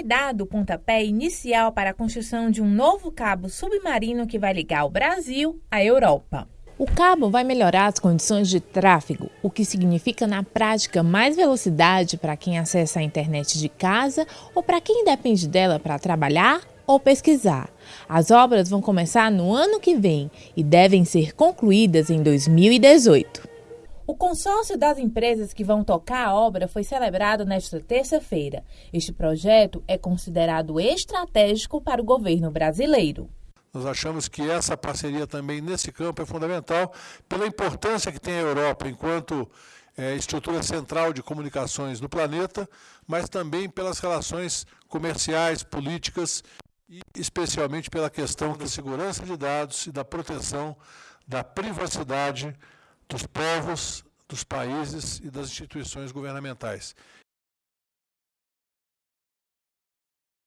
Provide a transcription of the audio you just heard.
foi dado o pontapé inicial para a construção de um novo cabo submarino que vai ligar o Brasil à Europa. O cabo vai melhorar as condições de tráfego, o que significa na prática mais velocidade para quem acessa a internet de casa ou para quem depende dela para trabalhar ou pesquisar. As obras vão começar no ano que vem e devem ser concluídas em 2018. O consórcio das empresas que vão tocar a obra foi celebrado nesta terça-feira. Este projeto é considerado estratégico para o governo brasileiro. Nós achamos que essa parceria também nesse campo é fundamental pela importância que tem a Europa enquanto é, estrutura central de comunicações no planeta, mas também pelas relações comerciais, políticas e especialmente pela questão da segurança de dados e da proteção da privacidade dos povos, dos países e das instituições governamentais.